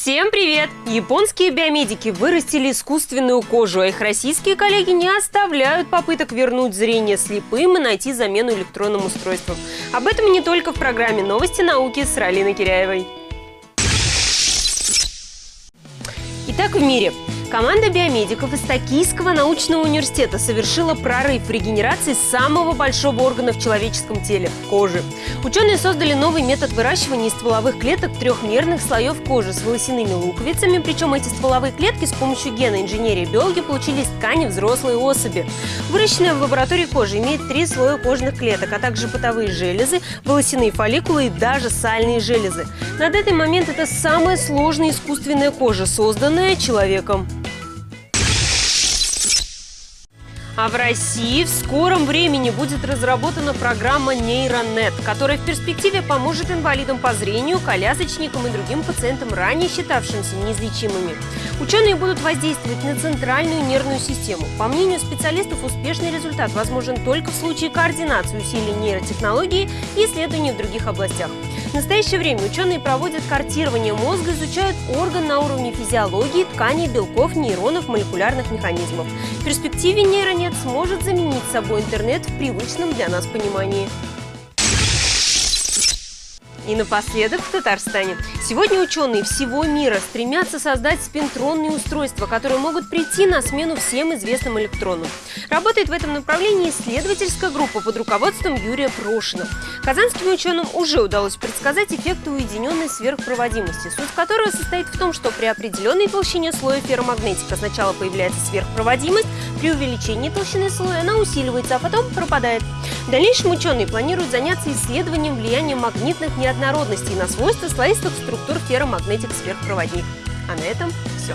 Всем привет! Японские биомедики вырастили искусственную кожу, а их российские коллеги не оставляют попыток вернуть зрение слепым и найти замену электронным устройствам. Об этом не только в программе «Новости науки» с Ралиной Киряевой. Итак, в мире Команда биомедиков из Токийского научного университета совершила прорыв в регенерации самого большого органа в человеческом теле – кожи. Ученые создали новый метод выращивания из стволовых клеток трехмерных слоев кожи с волосяными луковицами, причем эти стволовые клетки с помощью гена инженерии биологи получили из ткани взрослой особи. Выращенная в лаборатории кожа имеет три слоя кожных клеток, а также потовые железы, волосяные фолликулы и даже сальные железы. На данный момент это самая сложная искусственная кожа, созданная человеком. А в России в скором времени будет разработана программа Нейронет, которая в перспективе поможет инвалидам по зрению, колясочникам и другим пациентам, ранее считавшимся неизлечимыми. Ученые будут воздействовать на центральную нервную систему. По мнению специалистов, успешный результат возможен только в случае координации усилий нейротехнологии и исследований в других областях. Настоящее время ученые проводят картирование мозга, изучают орган на уровне физиологии, тканей, белков, нейронов, молекулярных механизмов. В перспективе нейронет сможет заменить собой интернет в привычном для нас понимании. И напоследок в Татарстане. Сегодня ученые всего мира стремятся создать спинтронные устройства, которые могут прийти на смену всем известным электронам. Работает в этом направлении исследовательская группа под руководством Юрия Прошина. Казанским ученым уже удалось предсказать эффекты уединенной сверхпроводимости, суть которого состоит в том, что при определенной толщине слоя ферромагнетика сначала появляется сверхпроводимость, при увеличении толщины слоя она усиливается, а потом пропадает. В дальнейшем ученые планируют заняться исследованием влияния магнитных неоднородностей на свойства слоистых структур ферромагнетик сверхпроводник. А на этом все.